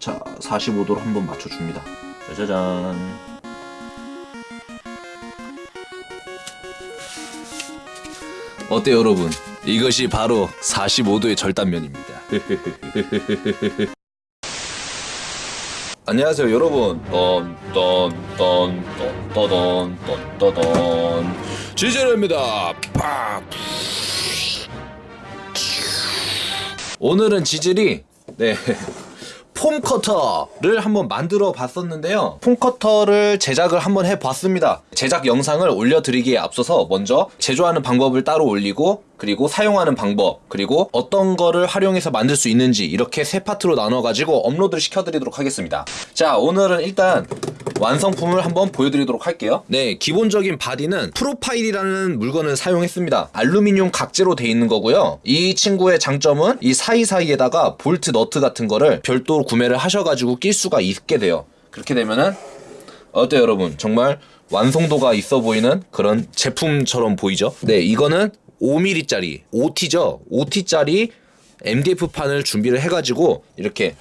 자 45도로 한번 맞춰줍니다. 짜자잔. 어때요 여러분? 이것이 바로 45도의 절단면입니다. 안녕하세요 여러분. 던던던던던던던. 지젤입니다. 팍. 오늘은 지젤이 네. foam cutter를 한번 만들어 봤었는데요. foam cutter를 제작을 한번 해 봤습니다. 제작 영상을 올려드리기에 앞서서 먼저 제조하는 방법을 따로 올리고 그리고 사용하는 방법 그리고 어떤 거를 활용해서 만들 수 있는지 이렇게 세 파트로 나눠 가지고 업로드를 시켜드리도록 하겠습니다. 자 오늘은 일단 완성품을 한번 보여드리도록 할게요. 네, 기본적인 바디는 프로파일이라는 물건을 사용했습니다. 알루미늄 각재로 돼 있는 거고요. 이 친구의 장점은 이 사이사이에다가 볼트 너트 같은 거를 별도로 구매를 하셔가지고 낄 수가 있게 돼요. 그렇게 되면은 어때요 여러분? 정말 완성도가 있어 보이는 그런 제품처럼 보이죠? 네, 이거는 5mm짜리, 5T죠? 5T짜리 MDF판을 준비를 해가지고 이렇게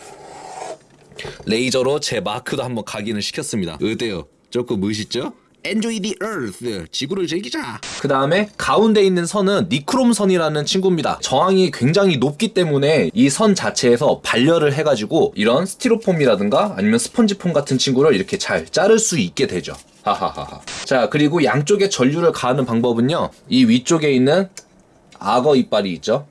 레이저로 제 마크도 한번 각인을 시켰습니다. 어때요? 조금 멋있죠? Enjoy the Earth. 지구를 즐기자. 그 다음에 가운데 있는 선은 니크롬 선이라는 친구입니다. 저항이 굉장히 높기 때문에 이 선 자체에서 발열을 해가지고 이런 스티로폼이라든가 아니면 스펀지폼 같은 친구를 이렇게 잘 자를 수 있게 되죠. 하하하하. 자 그리고 양쪽에 전류를 가하는 방법은요. 이 위쪽에 있는 악어 이빨이 있죠.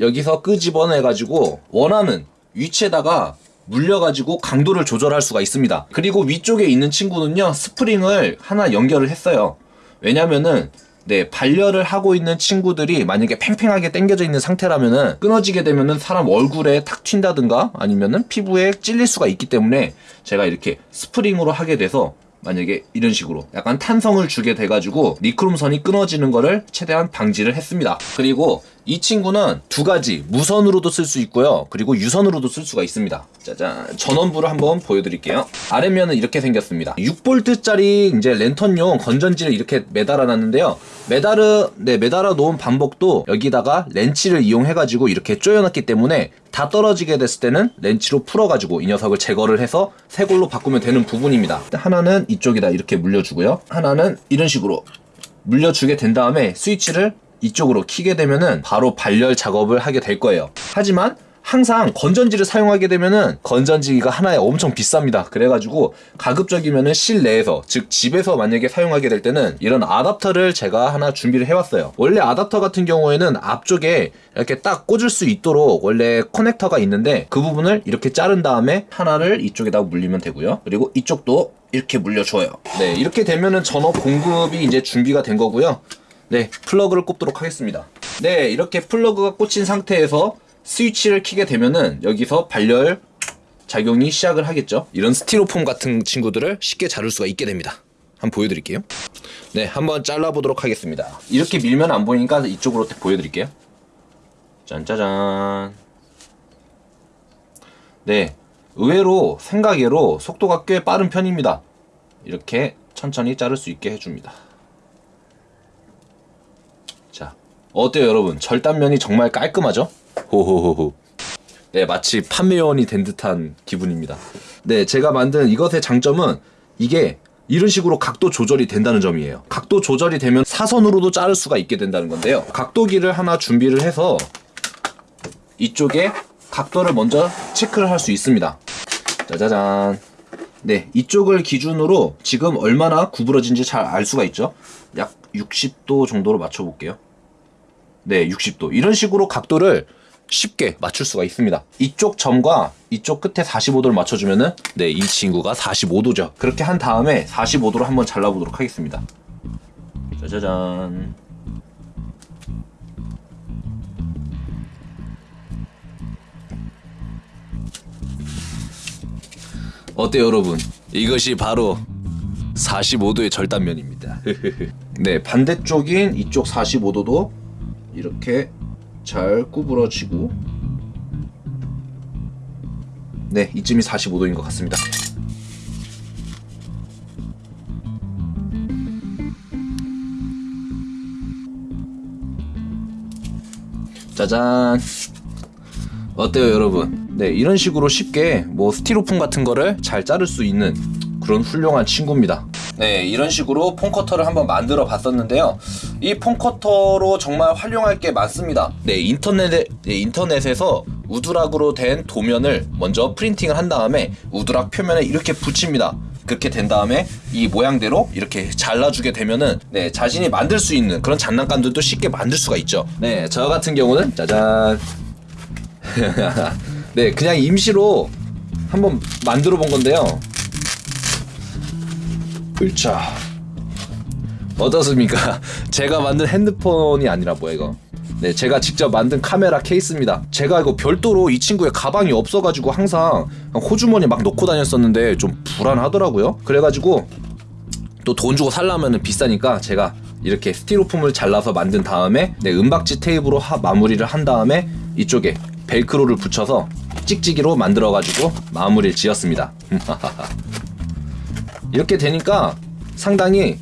여기서 끄집어내 가지고 원하는 위치에다가 물려가지고 강도를 조절할 수가 있습니다. 그리고 위쪽에 있는 친구는요, 스프링을 하나 연결을 했어요. 왜냐면은, 네, 반려를 하고 있는 친구들이 만약에 팽팽하게 당겨져 있는 상태라면은 끊어지게 되면은 사람 얼굴에 탁 튄다든가 아니면은 피부에 찔릴 수가 있기 때문에 제가 이렇게 스프링으로 하게 돼서 만약에 이런 식으로 약간 탄성을 주게 돼가지고 니크롬선이 끊어지는 거를 최대한 방지를 했습니다. 그리고 이 친구는 두 가지 무선으로도 쓸 수 있고요. 그리고 유선으로도 쓸 수가 있습니다. 짜잔 전원부를 한번 보여드릴게요. 아래면은 이렇게 생겼습니다. 6V짜리 이제 랜턴용 건전지를 이렇게 매달아 놨는데요. 매달아 네 매달아 놓은 반복도 여기다가 렌치를 이용해 가지고 이렇게 조여놨기 때문에 다 떨어지게 됐을 때는 렌치로 풀어가지고 이 녀석을 제거를 해서 새 걸로 바꾸면 되는 부분입니다. 하나는 이쪽에다 이렇게 물려주고요. 하나는 이런 식으로 물려주게 된 다음에 스위치를 이쪽으로 키게 되면은 바로 발열 작업을 하게 될 거예요. 하지만 항상 건전지를 사용하게 되면은 건전지가 하나에 엄청 비쌉니다. 그래가지고 가급적이면은 실내에서 즉 집에서 만약에 사용하게 될 때는 이런 아답터를 제가 하나 준비를 해왔어요. 원래 아답터 같은 경우에는 앞쪽에 이렇게 딱 꽂을 수 있도록 원래 커넥터가 있는데 그 부분을 이렇게 자른 다음에 하나를 이쪽에다 물리면 되고요. 그리고 이쪽도 이렇게 물려줘요. 네, 이렇게 되면은 전원 공급이 이제 준비가 된 거고요. 네, 플러그를 꼽도록 하겠습니다. 네, 이렇게 플러그가 꽂힌 상태에서 스위치를 키게 되면은 여기서 발열 작용이 시작을 하겠죠. 이런 스티로폼 같은 친구들을 쉽게 자를 수가 있게 됩니다. 한번 보여드릴게요. 네, 한번 잘라보도록 하겠습니다. 이렇게 밀면 안 보이니까 이쪽으로 보여드릴게요. 짠짜잔. 네, 의외로 생각외로 속도가 꽤 빠른 편입니다. 이렇게 천천히 자를 수 있게 해줍니다. 자, 어때요 여러분? 절단면이 정말 깔끔하죠? 호호호호. 네, 마치 판매원이 된 듯한 기분입니다. 네, 제가 만든 이것의 장점은 이게 이런 식으로 각도 조절이 된다는 점이에요. 각도 조절이 되면 사선으로도 자를 수가 있게 된다는 건데요. 각도기를 하나 준비를 해서 이쪽에 각도를 먼저 체크를 할 수 있습니다. 짜자잔. 네, 이쪽을 기준으로 지금 얼마나 구부러진지 잘 알 수가 있죠. 약 60도 정도로 맞춰 볼게요. 네, 60도. 이런 식으로 각도를 쉽게 맞출 수가 있습니다. 이쪽 점과 이쪽 끝에 45도를 맞춰주면은 네, 이 친구가 45도죠. 그렇게 한 다음에 45도로 한번 잘라보도록 하겠습니다. 짜자잔. 어때요, 여러분? 이것이 바로 45도의 절단면입니다. 네, 반대쪽인 이쪽 45도도 이렇게 잘 구부러지고 네, 이쯤이 45도인 것 같습니다. 짜잔. 어때요, 여러분? 네 이런 식으로 쉽게 뭐 스티로폼 같은 거를 잘 자를 수 있는 그런 훌륭한 친구입니다. 네, 이런 식으로 폰커터를 한번 만들어 봤었는데요. 이 폰커터로 정말 활용할 게 많습니다. 네, 인터넷에 네, 인터넷에서 우드락으로 된 도면을 먼저 프린팅을 한 다음에 우드락 표면에 이렇게 붙입니다. 그렇게 된 다음에 이 모양대로 이렇게 잘라주게 되면은 네 자신이 만들 수 있는 그런 장난감들도 쉽게 만들 수가 있죠. 네, 저 같은 경우는 짜잔. 네, 그냥 임시로 한번 만들어 본 건데요. 으차. 어떻습니까? 제가 만든 핸드폰이 아니라 뭐야 이거? 네, 제가 직접 만든 카메라 케이스입니다. 제가 이거 별도로 이 친구의 가방이 없어가지고 항상 호주머니 막 넣고 다녔었는데 좀 불안하더라고요. 그래가지고 또 돈 주고 살려면 비싸니까 제가 이렇게 스티로폼을 잘라서 만든 다음에 네, 은박지 테이프로 하, 마무리를 한 다음에 이쪽에 벨크로를 붙여서 찍찍이로 만들어가지고 마무리를 지었습니다. 이렇게 되니까 상당히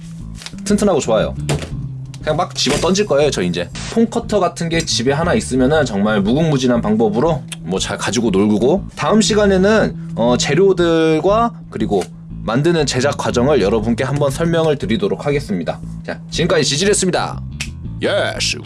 튼튼하고 좋아요. 그냥 막 집어 던질 거예요, 저 이제. 폰커터 같은 게 집에 하나 있으면은 정말 무궁무진한 방법으로 뭐 잘 가지고 놀고 다음 시간에는 어, 재료들과 그리고 만드는 제작 과정을 여러분께 한번 설명을 드리도록 하겠습니다. 자, 지금까지 지질했습니다. 예스.